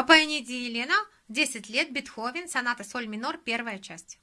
Папаниди Елена, 10 лет, Бетховен, соната соль минор, первая часть.